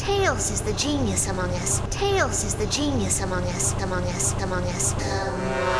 Tails is the genius among us. Tails is the genius among us, among us, among us. Um,